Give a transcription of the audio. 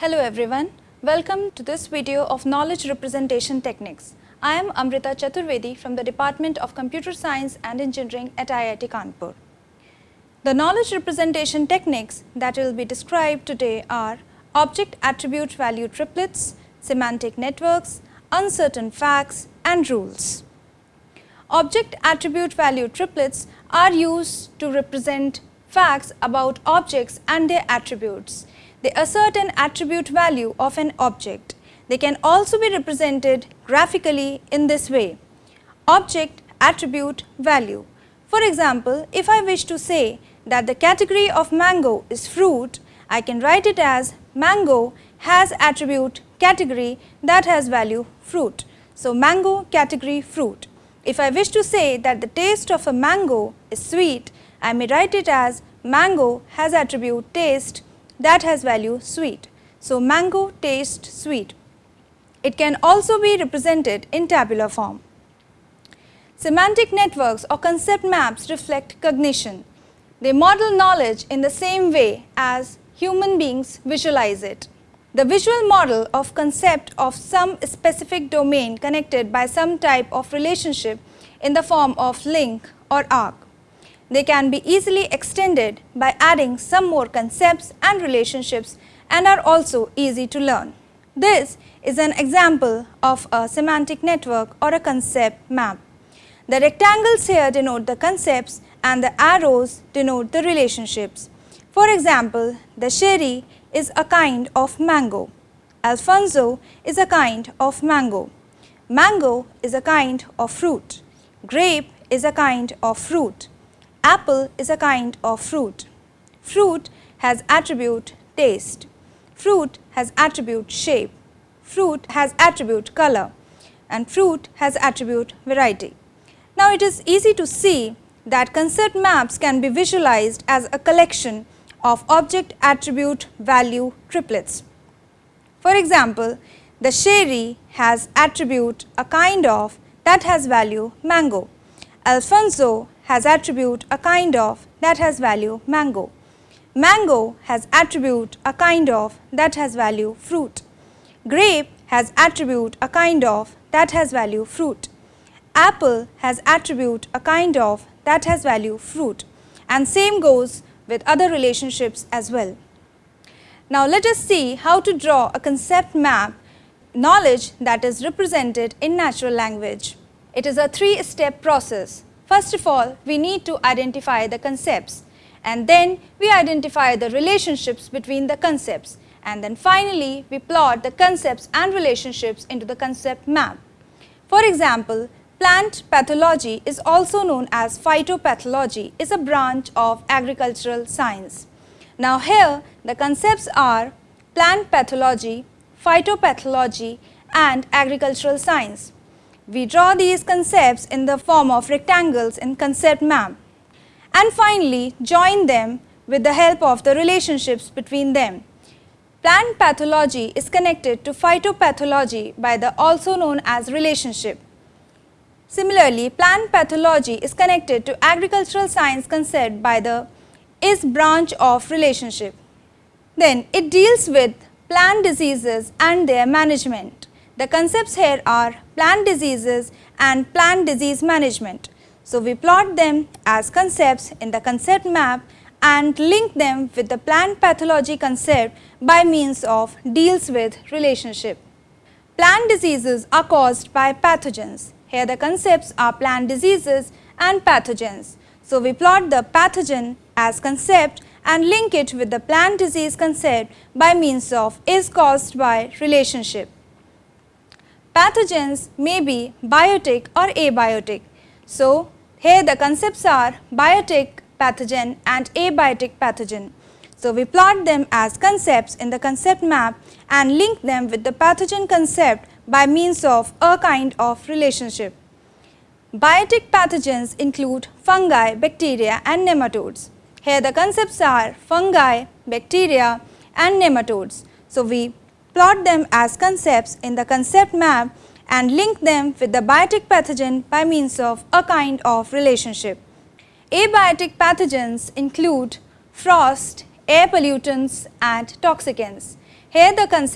Hello everyone, welcome to this video of Knowledge Representation Techniques. I am Amrita Chaturvedi from the Department of Computer Science and Engineering at IIT Kanpur. The knowledge representation techniques that will be described today are object attribute value triplets, semantic networks, uncertain facts and rules. Object attribute value triplets are used to represent facts about objects and their attributes. They assert an attribute value of an object. They can also be represented graphically in this way. Object attribute value. For example, if I wish to say that the category of mango is fruit, I can write it as mango has attribute category that has value fruit. So, mango category fruit. If I wish to say that the taste of a mango is sweet, I may write it as mango has attribute taste that has value sweet. So, mango taste sweet. It can also be represented in tabular form. Semantic networks or concept maps reflect cognition. They model knowledge in the same way as human beings visualize it. The visual model of concept of some specific domain connected by some type of relationship in the form of link or arc. They can be easily extended by adding some more concepts and relationships and are also easy to learn. This is an example of a semantic network or a concept map. The rectangles here denote the concepts and the arrows denote the relationships. For example, Dasheri is a kind of mango. Alphonso is a kind of mango. Mango is a kind of fruit. Grape is a kind of fruit. Apple is a kind of fruit. Fruit has attribute taste. Fruit has attribute shape. Fruit has attribute color and fruit has attribute variety. Now, it is easy to see that concept maps can be visualized as a collection of object attribute value triplets. For example, Dasheri has attribute a kind of that has value mango. Alphonso has attribute a kind of that has value mango. Mango has attribute a kind of that has value fruit. Grape has attribute a kind of that has value fruit. Apple has attribute a kind of that has value fruit and same goes with other relationships as well. Now, let us see how to draw a concept map knowledge that is represented in natural language. It is a three step process. First of all, we need to identify the concepts and then we identify the relationships between the concepts and then finally we plot the concepts and relationships into the concept map. For example, plant pathology is also known as phytopathology is a branch of agricultural science. Now here the concepts are plant pathology, phytopathology and agricultural science. We draw these concepts in the form of rectangles in concept map and finally join them with the help of the relationships between them. Plant pathology is connected to phytopathology by the also known as relationship. Similarly, plant pathology is connected to agricultural science concept by the is branch of relationship. Then it deals with plant diseases and their management. The concepts here are plant diseases and plant disease management. So, we plot them as concepts in the concept map and link them with the plant pathology concept by means of deals with relationship. Plant diseases are caused by pathogens. Here the concepts are plant diseases and pathogens. So, we plot the pathogen as concept and link it with the plant disease concept by means of is caused by relationship. Pathogens may be biotic or abiotic. So, here the concepts are biotic pathogen and abiotic pathogen. So, we plot them as concepts in the concept map and link them with the pathogen concept by means of a kind of relationship. Biotic pathogens include fungi, bacteria and nematodes. Here the concepts are fungi, bacteria and nematodes. So, we plot them as concepts in the concept map and link them with the biotic pathogen by means of a kind of relationship. Abiotic pathogens include frost, air pollutants and toxicants. Here the concept